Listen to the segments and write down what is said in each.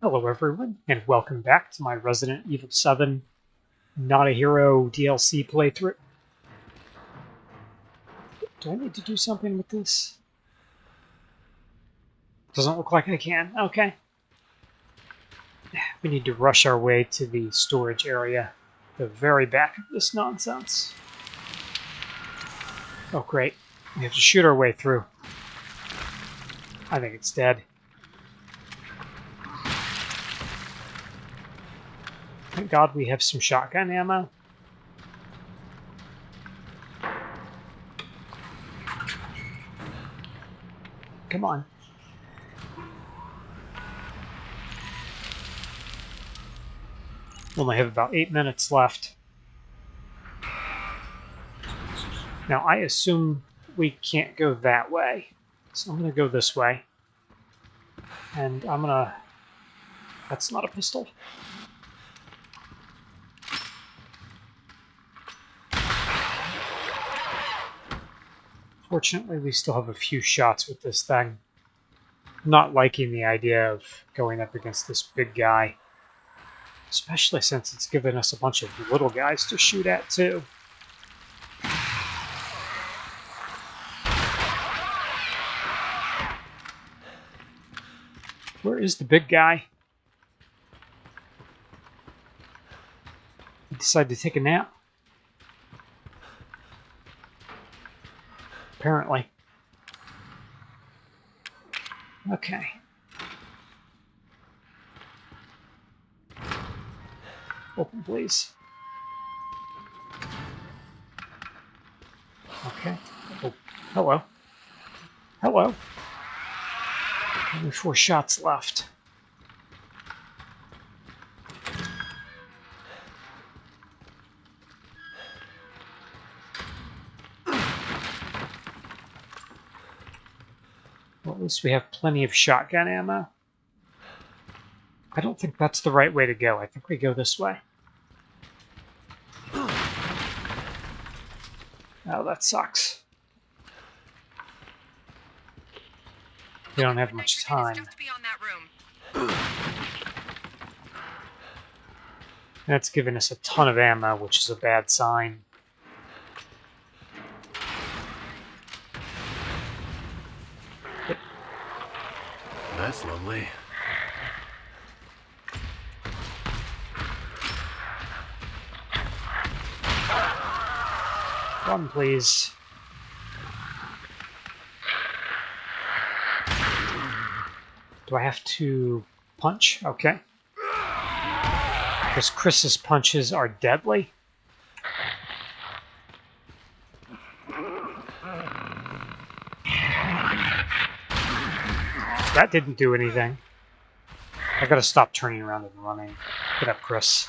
Hello everyone, and welcome back to my Resident Evil 7 Not a Hero DLC playthrough. Do I need to do something with this? Doesn't look like I can. Okay. We need to rush our way to the storage area, the very back of this nonsense. Oh great, we have to shoot our way through. I think it's dead. Thank God we have some shotgun ammo. Come on. We only have about eight minutes left. Now, I assume we can't go that way. So I'm going to go this way. And I'm going to... That's not a pistol. Fortunately, we still have a few shots with this thing. not liking the idea of going up against this big guy. Especially since it's given us a bunch of little guys to shoot at, too. Where is the big guy? He decided to take a nap? Apparently. Okay. Open, please. Okay. Oh, hello. Hello. Only four shots left. Least we have plenty of shotgun ammo. I don't think that's the right way to go. I think we go this way. Oh, that sucks. We don't have much time. That's giving us a ton of ammo, which is a bad sign. That's lovely. Run, please. Do I have to punch? Okay. Because Chris's punches are deadly. That didn't do anything. I gotta stop turning around and running. Get up, Chris.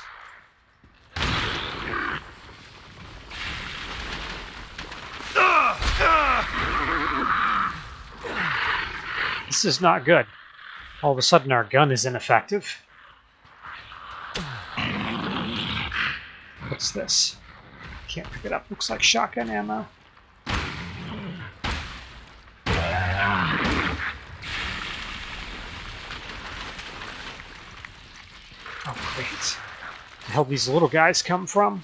This is not good. All of a sudden our gun is ineffective. What's this? Can't pick it up. Looks like shotgun ammo. Oh, great. The hell these little guys come from?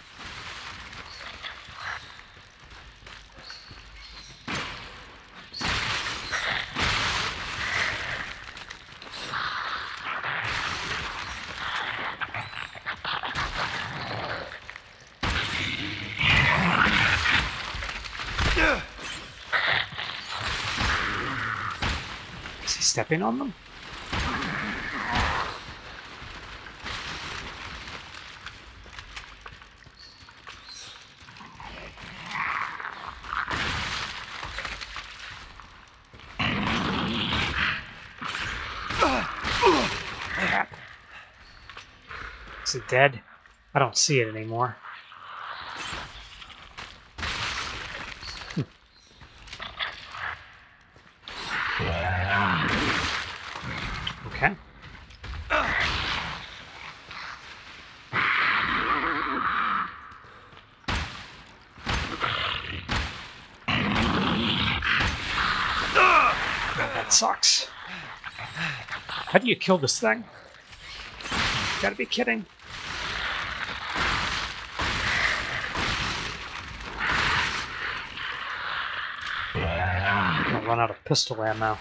Is he stepping on them? Is it dead? I don't see it anymore. Hmm. Okay. That sucks. How do you kill this thing? Gotta be kidding. I'll run out of pistol ammo.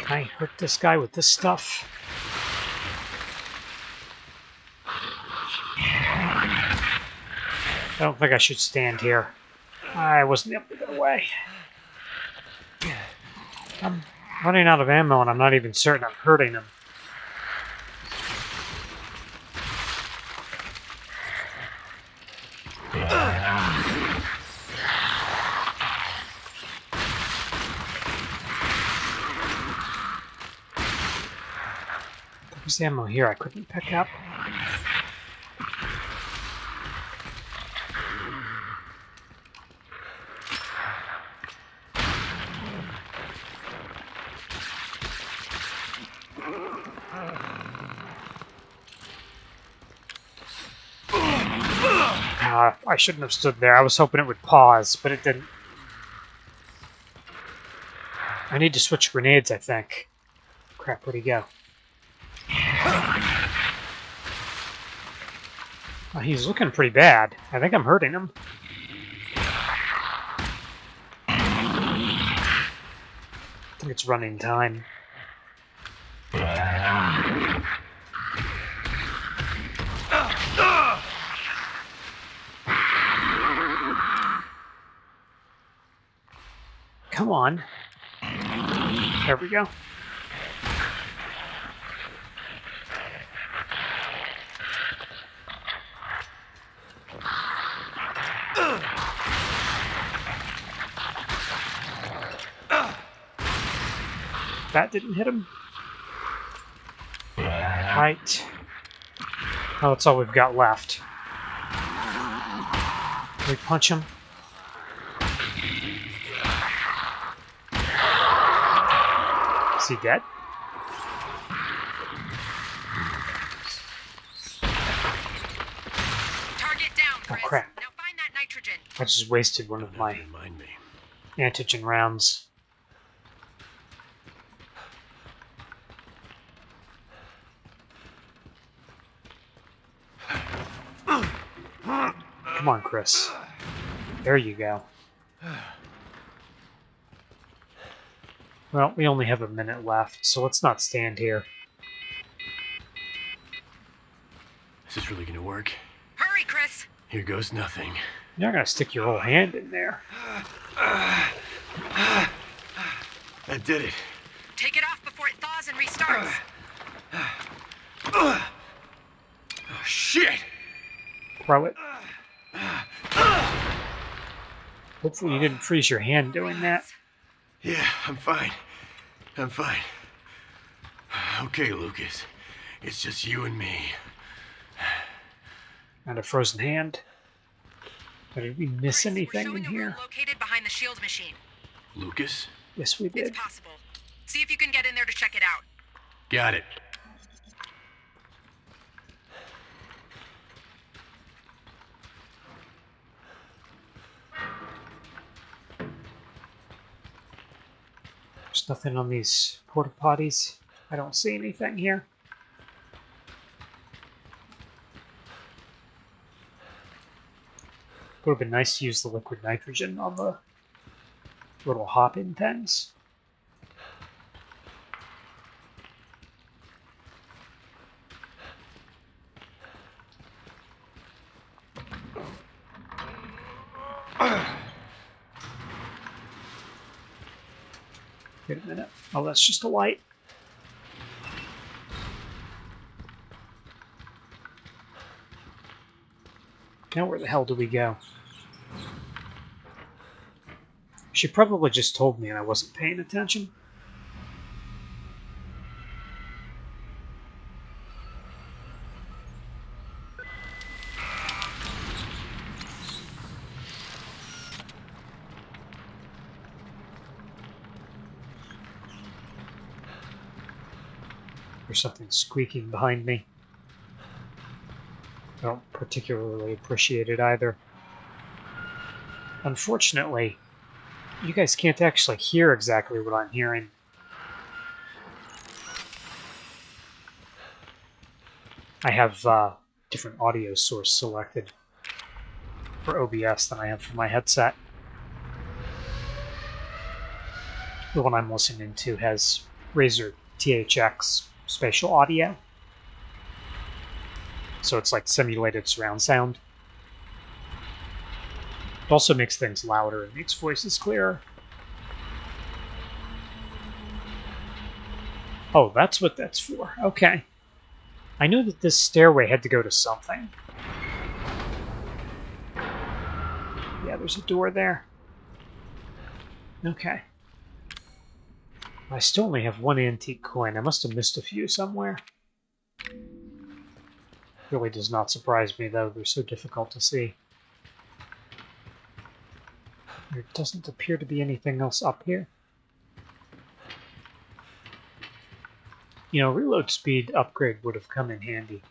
Can I hurt this guy with this stuff? I don't think I should stand here. I wasn't able to get away. I'm running out of ammo and I'm not even certain I'm hurting him. There's ammo here I couldn't pick up. Uh, I shouldn't have stood there. I was hoping it would pause, but it didn't. I need to switch grenades, I think. Crap, where'd he go? He's looking pretty bad. I think I'm hurting him. I think it's running time. Come on. There we go. That didn't hit him. Right. Oh, that's all we've got left. Can we punch him? He dead? Target down, Oh, crap. Now find that nitrogen. I just wasted one of my Remind me. antigen rounds. Come on, Chris. There you go. Well, we only have a minute left, so let's not stand here. Is this really gonna work? Hurry, Chris. Here goes nothing. You're not gonna stick your whole hand in there. That did it. Take it off before it thaws and restarts. Oh, shit! Throw it. Hopefully you didn't freeze your hand doing that. Yeah, I'm fine. I'm fine. Okay, Lucas. It's just you and me. And a frozen hand. Did we miss We're anything in a room here? located behind the shield machine. Lucas? Yes, we did. It's possible. See if you can get in there to check it out. Got it. Nothing on these porta potties. I don't see anything here. Would have been nice to use the liquid nitrogen on the little hop-in things. Wait a minute. Oh, that's just a light. Now where the hell do we go? She probably just told me and I wasn't paying attention. Something squeaking behind me. I don't particularly appreciate it either. Unfortunately, you guys can't actually hear exactly what I'm hearing. I have uh, different audio source selected for OBS than I have for my headset. The one I'm listening to has Razer THX spatial audio. So it's like simulated surround sound. It also makes things louder and makes voices clearer. Oh, that's what that's for. Okay. I knew that this stairway had to go to something. Yeah, there's a door there. Okay. I still only have one antique coin. I must have missed a few somewhere. Really does not surprise me, though. They're so difficult to see. There doesn't appear to be anything else up here. You know, reload speed upgrade would have come in handy.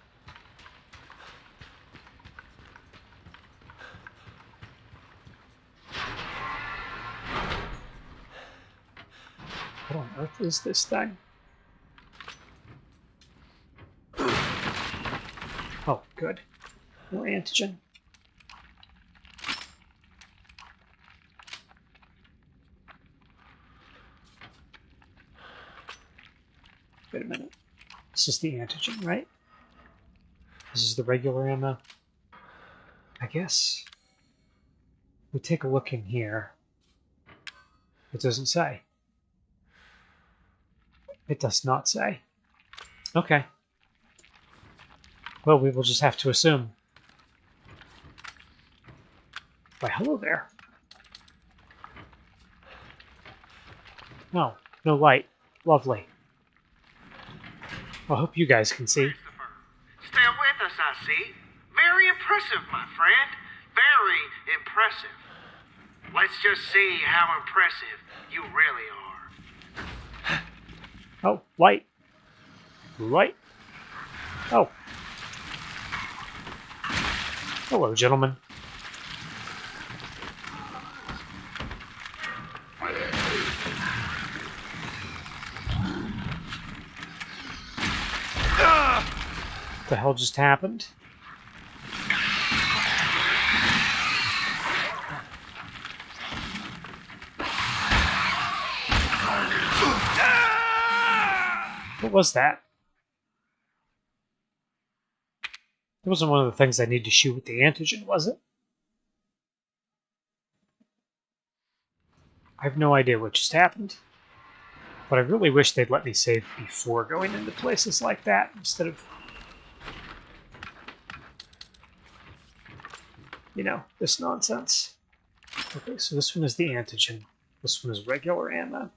What on earth is this thing? Oh, good. More antigen. Wait a minute. This is the antigen, right? This is the regular ammo. I guess we take a look in here. It doesn't say. It does not say. Okay. Well, we will just have to assume. Why, hello there. No, no light. Lovely. I hope you guys can see. Still with us, I see. Very impressive, my friend. Very impressive. Let's just see how impressive you really are. Oh, light. Light. Oh. Hello, gentlemen. What the hell just happened? What was that? It wasn't one of the things I need to shoot with the antigen, was it? I have no idea what just happened. But I really wish they'd let me save before going into places like that instead of. You know, this nonsense. Okay, so this one is the antigen. This one is regular ammo.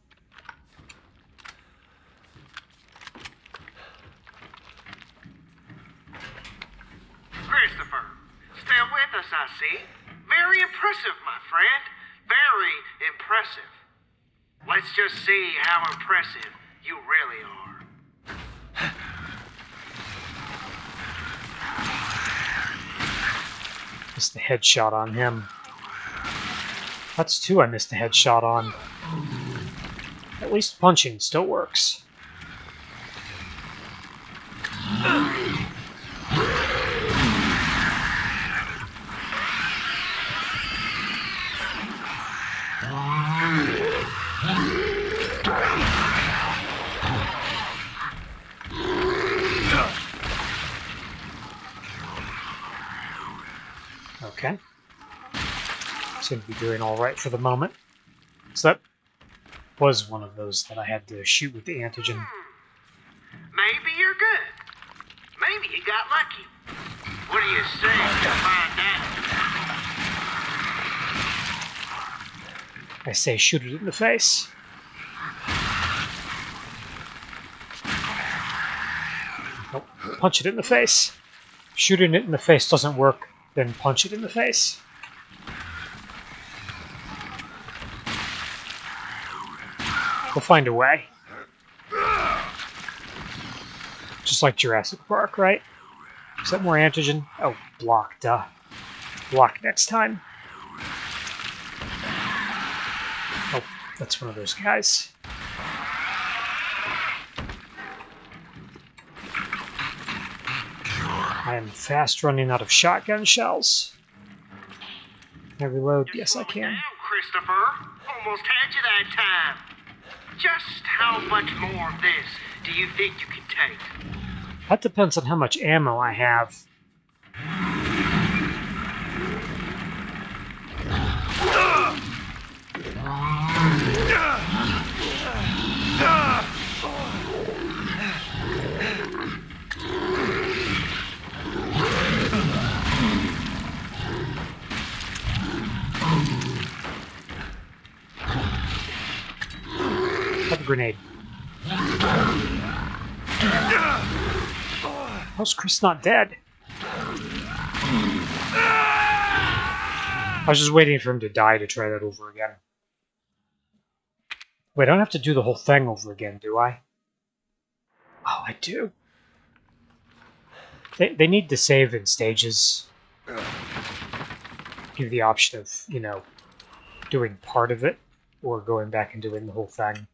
Christopher, still with us, I see. Very impressive, my friend. Very impressive. Let's just see how impressive you really are. Missed the headshot on him. That's two I missed a headshot on. At least punching still works. Okay. Seem to be doing all right for the moment. So that was one of those that I had to shoot with the antigen. Hmm. Maybe you're good. Maybe you got lucky. What do you say to find out? I say shoot it in the face. Nope. Punch it in the face. Shooting it in the face doesn't work, then punch it in the face. We'll find a way. Just like Jurassic Park, right? Is that more antigen? Oh, block, duh. Block next time. Oh, that's one of those guys. I am fast running out of shotgun shells. Can I reload? Yes, I can. Christopher. Almost had you that time. Just how much more of this do you think you can take? That depends on how much ammo I have. Have a grenade. How's Chris not dead? I was just waiting for him to die to try that over again. Wait, I don't have to do the whole thing over again, do I? Oh, I do. They, they need to save in stages. Give the option of, you know, doing part of it or going back and doing the whole thing.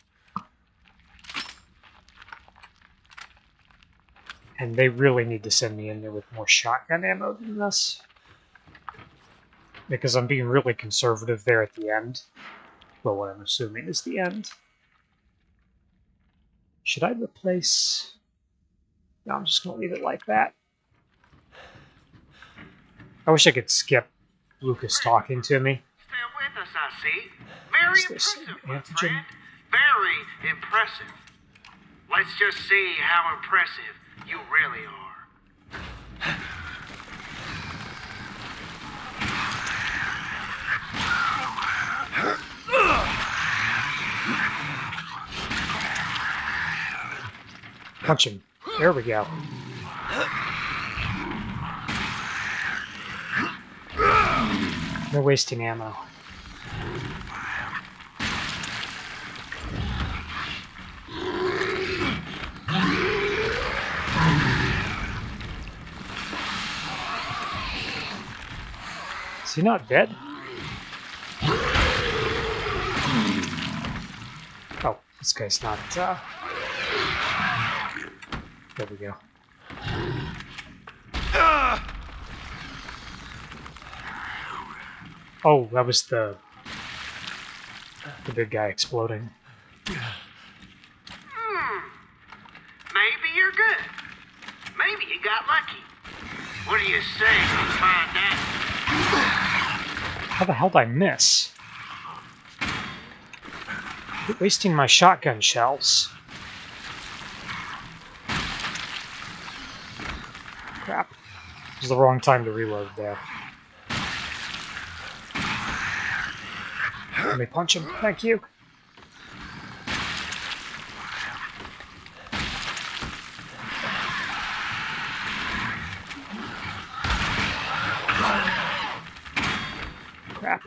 And they really need to send me in there with more shotgun ammo than this. Because I'm being really conservative there at the end. Well, what I'm assuming is the end. Should I replace... No, I'm just going to leave it like that. I wish I could skip Lucas talking to me. Still with us, I see. Very impressive, my friend. Very impressive. Let's just see how impressive you really are. Punch him. There we go. No wasting ammo. Is he not dead? Oh, this guy's not, uh... There we go. Oh, that was the the big guy exploding. Hmm. Maybe you're good. Maybe you got lucky. What do you say we find out? How the hell did I miss? Wasting my shotgun shells. Crap. It was the wrong time to reload there. Let me punch him. Thank you. Crap.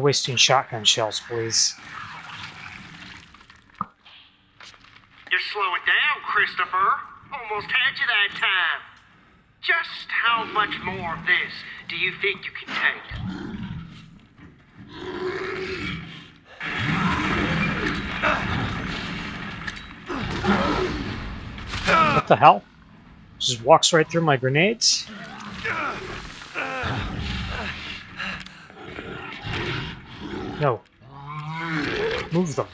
No wasting shotgun shells, please. You're slowing down, Christopher. Almost had you that time. Just how much more of this do you think you can take? What the hell? Just walks right through my grenades? No. Move them.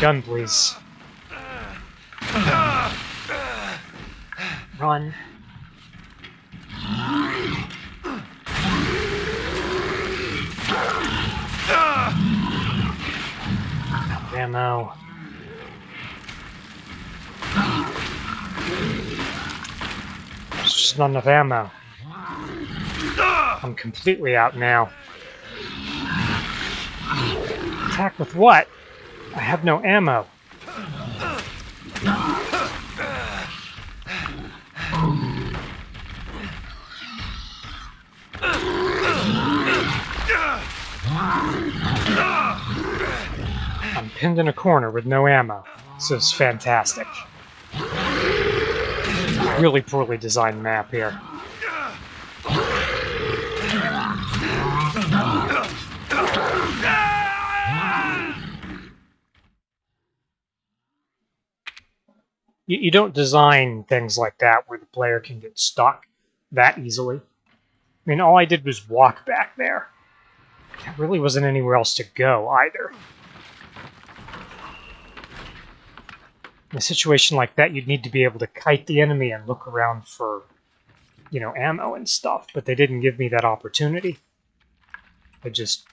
Gun, please. Run. Ammo. There's just not enough ammo. I'm completely out now. Attack with what? I have no ammo. I'm pinned in a corner with no ammo. This is fantastic. Really poorly designed map here. You, you don't design things like that where the player can get stuck that easily. I mean, all I did was walk back there. There really wasn't anywhere else to go either. In a situation like that, you'd need to be able to kite the enemy and look around for, you know, ammo and stuff, but they didn't give me that opportunity. They just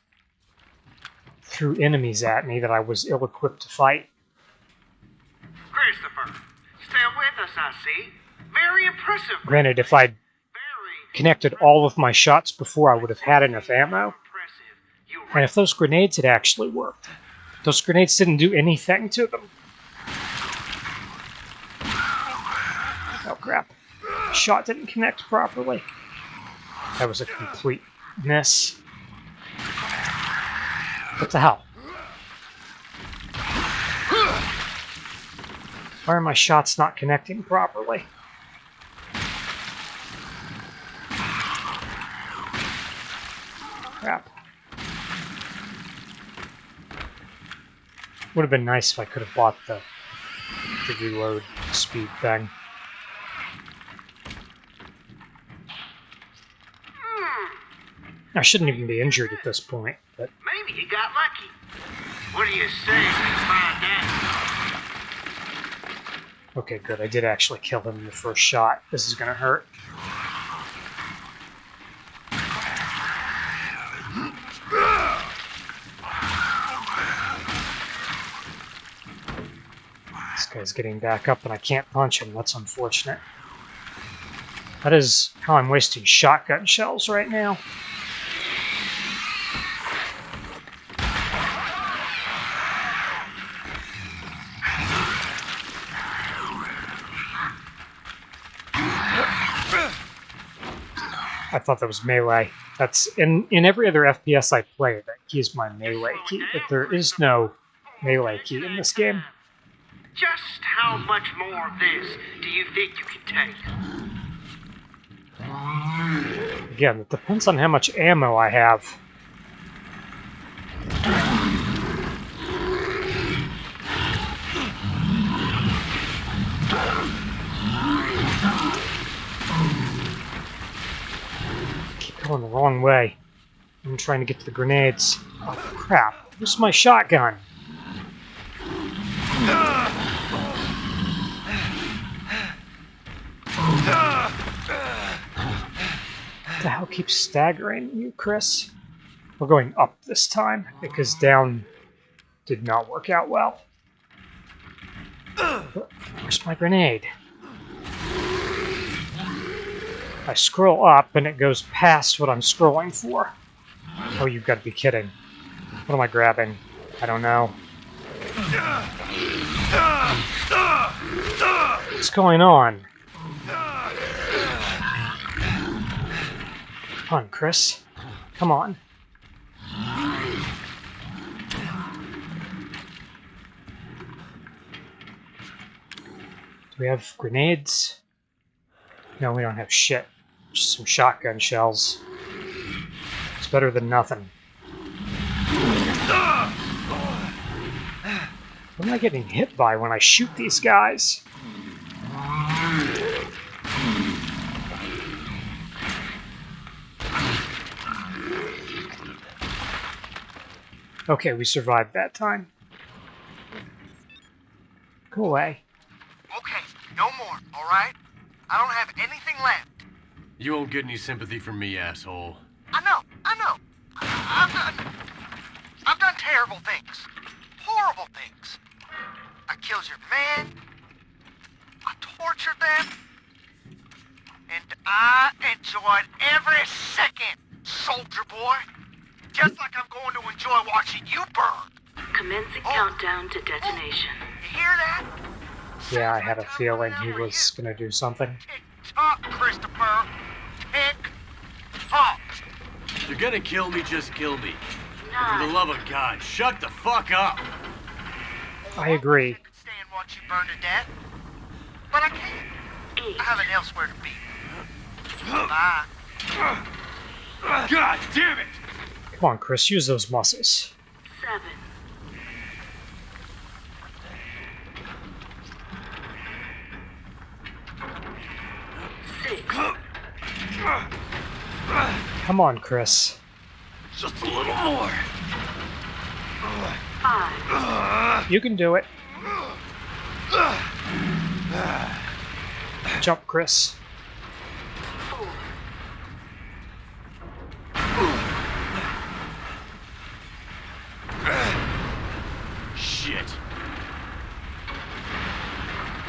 threw enemies at me that I was ill-equipped to fight. Still with us, I see. Very impressive. Granted, if I'd connected all of my shots before, I would have had enough ammo. And if those grenades had actually worked, those grenades didn't do anything to them. Oh crap. Shot didn't connect properly. That was a complete mess. What the hell? Why are my shots not connecting properly? Crap. Would have been nice if I could have bought the, the reload speed thing. I shouldn't even be injured at this point, but maybe you got lucky. What do you say find out? Okay, good. I did actually kill him in the first shot. This is gonna hurt. This guy's getting back up and I can't punch him. That's unfortunate. That is how I'm wasting shotgun shells right now. Thought that was melee. That's in in every other FPS I play. That key is my melee key, but there is no melee key in this game. Just how much more of this do you think you can take? Again, it depends on how much ammo I have. Going the wrong way. I'm trying to get to the grenades. Oh crap! Where's my shotgun? The hell keeps staggering you, Chris? We're going up this time because down did not work out well. Where's my grenade? I scroll up and it goes past what I'm scrolling for. Oh, you've got to be kidding. What am I grabbing? I don't know. What's going on? Come on, Chris. Come on. Do we have grenades? No, we don't have shit. Just some shotgun shells. It's better than nothing. What am I getting hit by when I shoot these guys? Okay, we survived that time. Go away. Okay, no more, alright? I don't have. You won't get any sympathy from me, asshole. I know, I know. I- I've done. I've done terrible things. Horrible things. I killed your man. I tortured them. And I enjoyed every second, soldier boy. Just like I'm going to enjoy watching you burn. Commencing Oh. countdown to detonation. You hear that? Yeah, I had a feeling he was gonna do something. Tick tock, Christopher. Tick tock. Oh. If you're gonna kill me, just kill me. For the love of God, shut the fuck up! I agree. I could stay and watch you burn to death. But I can't. Eight. I have an elsewhere to be. Bye. God damn it! Come on, Chris, use those muscles. Seven. Come on, Chris. Just a little more. Five. You can do it. Jump, Chris. Four. Shit.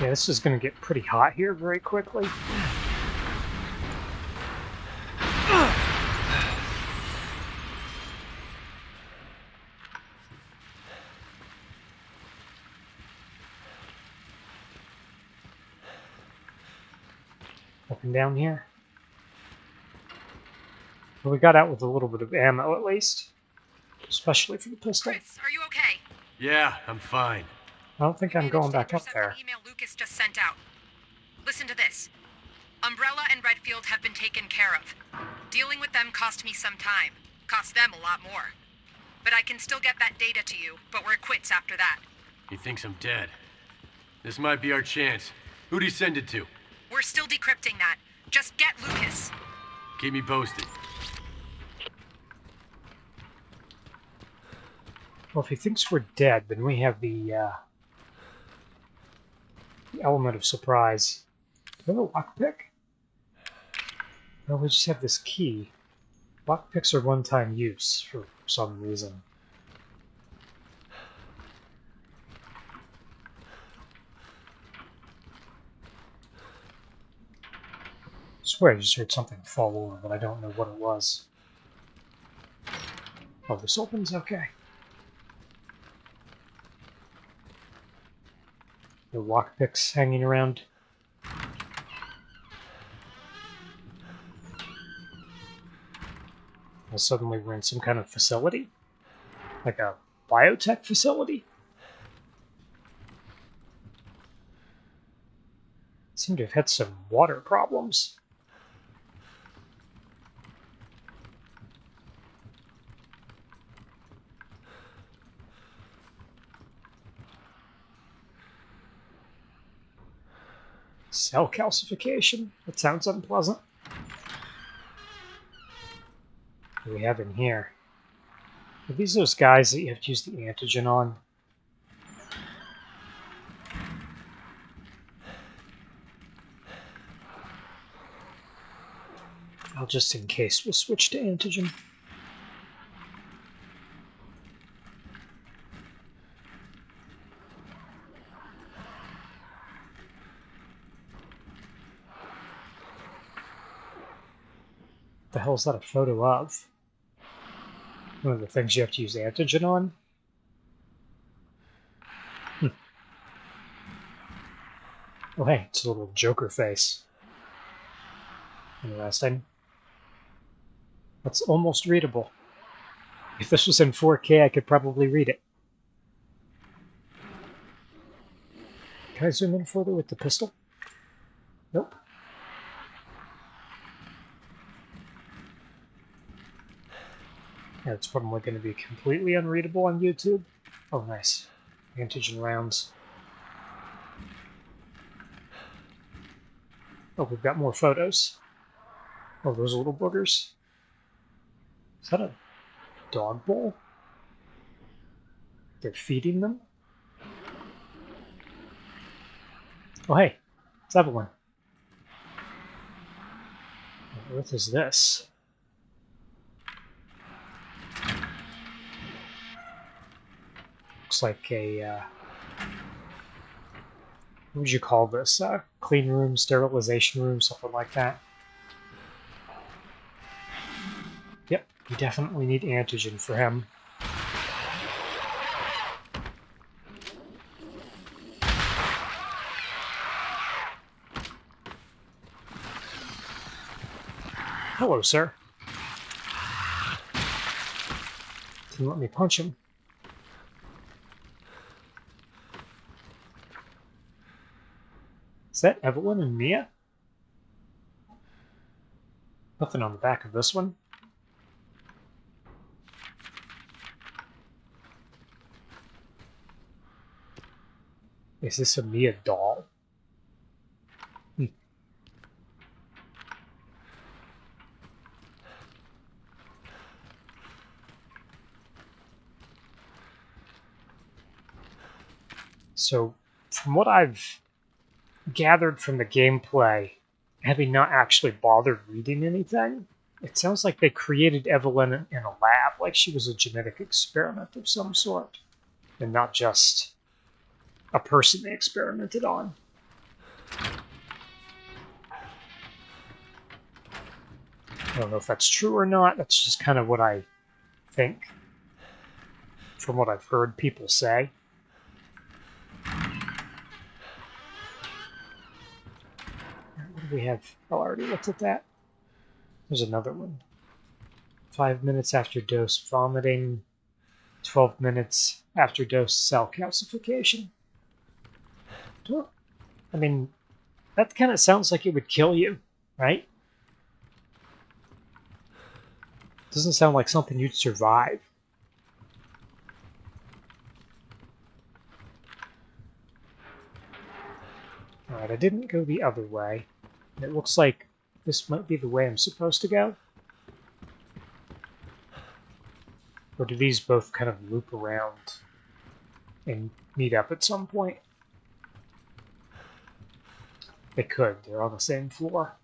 Yeah, this is going to get pretty hot here very quickly. Up and down here. Well, we got out with a little bit of ammo at least. Especially for the pistol. Chris, are you okay? Yeah, I'm fine. I don't think I'm going back up there. email Lucas just sent out. Listen to this. Umbrella and Redfield have been taken care of. Dealing with them cost me some time. Cost them a lot more. But I can still get that data to you, but we're quits after that. He thinks I'm dead. This might be our chance. Who'd he send it to? We're still decrypting that. Just get Lucas. Keep me posted. Well, if he thinks we're dead, then we have the, uh, the element of surprise. Do we have a lockpick? No, we just have this key. Lockpicks are one-time use for some reason. Swear I just heard something fall over, but I don't know what it was. Oh, this opens? Okay. The lockpicks hanging around. Well, suddenly we're in some kind of facility? Like a biotech facility? Seem to have had some water problems. Cell calcification? That sounds unpleasant. What do we have in here? Are these those guys that you have to use the antigen on? I'll just in case, we'll switch to antigen. The hell is that a photo of? One of the things you have to use antigen on? Hmm. Oh, hey, it's a little Joker face. Interesting. That's almost readable. If this was in 4K, I could probably read it. Can I zoom in further with the pistol? Nope. That's probably going to be completely unreadable on YouTube. Oh, nice. Antigen rounds. Oh, we've got more photos. Oh, those little boogers. Is that a dog bowl? They're feeding them? Oh, hey, it's Evelyn. What earth is this? Looks like a, uh, what would you call this? Uh, clean room, sterilization room, something like that. Yep, we definitely need antigen for him. Hello, sir. Didn't let me punch him. Is that Evelyn and Mia? Nothing on the back of this one. Is this a Mia doll? Hmm. So, from what I've gathered from the gameplay, having not actually bothered reading anything, it sounds like they created Eveline in a lab, like she was a genetic experiment of some sort, and not just a person they experimented on. I don't know if that's true or not. That's just kind of what I think from what I've heard people say. What do we have? Oh, I already looked at that. There's another one. Five minutes after dose vomiting. 12 minutes after dose cell calcification. I mean, that kind of sounds like it would kill you, right? Doesn't sound like something you'd survive. Alright, I didn't go the other way. It looks like this might be the way I'm supposed to go. Or do these both kind of loop around and meet up at some point? They could. They're on the same floor.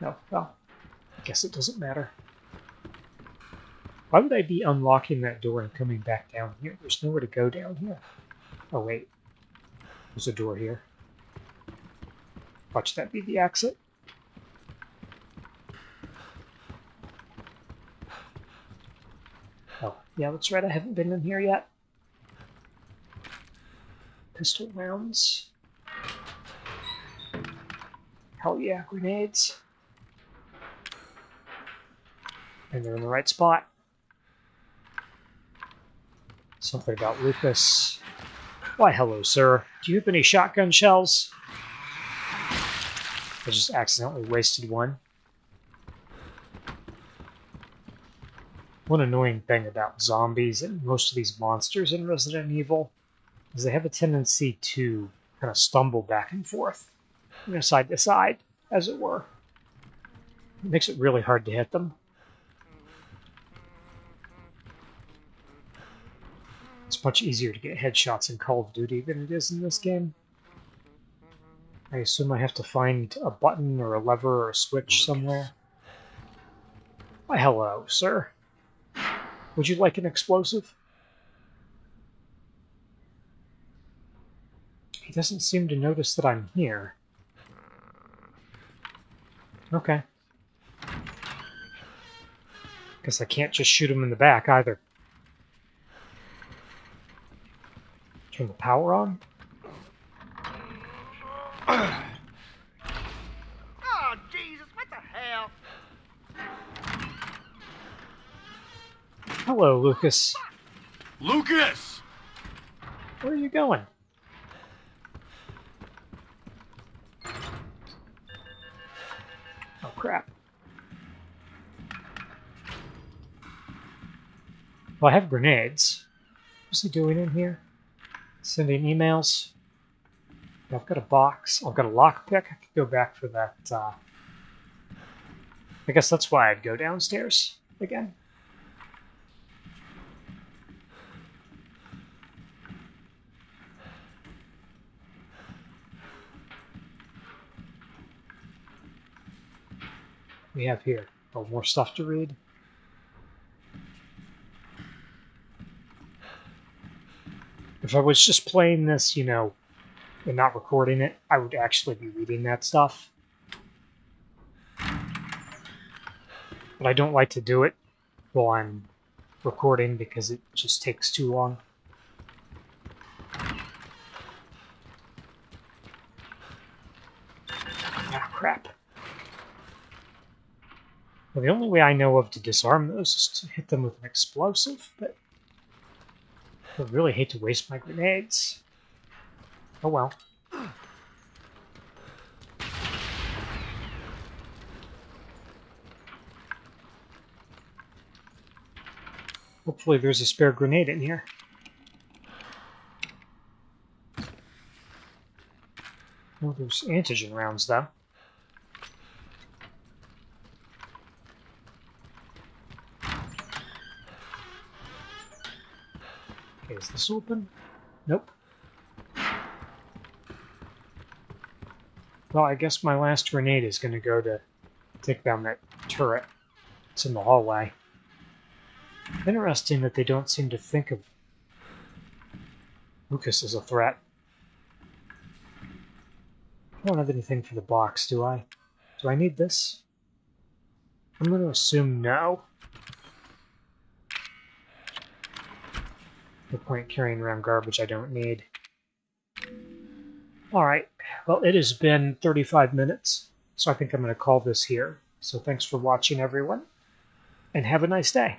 No, well, I guess it doesn't matter. Why would I be unlocking that door and coming back down here? There's nowhere to go down here. Oh, wait. There's a door here. Watch that be the exit. Oh, yeah, that's right. I haven't been in here yet. Pistol rounds. Hell yeah, grenades. And they're in the right spot. Something about Lucas. Why, hello, sir. Do you have any shotgun shells? I just accidentally wasted one. One annoying thing about zombies and most of these monsters in Resident Evil is they have a tendency to kind of stumble back and forth, you know, side to side, as it were. It makes it really hard to hit them. Much easier to get headshots in Call of Duty than it is in this game. I assume I have to find a button or a lever or a switch somewhere. Why, hello, sir. Would you like an explosive? He doesn't seem to notice that I'm here. Okay. Guess I can't just shoot him in the back either. Turn the power on? Oh, Jesus, what the hell? Hello, Lucas. Lucas! Where are you going? Oh, crap. Well, I have grenades. What's he doing in here? Sending emails. I've got a box. I've got a lockpick. I could go back for that. Uh... I guess that's why I'd go downstairs again. we have here? Oh, more stuff to read. If I was just playing this, you know, and not recording it, I would actually be reading that stuff. But I don't like to do it while I'm recording because it just takes too long. Ah, crap. Well, the only way I know of to disarm those is to hit them with an explosive, but I really hate to waste my grenades. Oh well. Hopefully there's a spare grenade in here. Well, there's antigen rounds, though. Is this open? Nope. Well, I guess my last grenade is going to go to take down that turret. It's in the hallway. Interesting that they don't seem to think of Lucas as a threat. I don't have anything for the box, do I? Do I need this? I'm going to assume no. No point carrying around garbage I don't need. Alright, well it has been 35 minutes, so I think I'm going to call this here. So thanks for watching everyone, and have a nice day.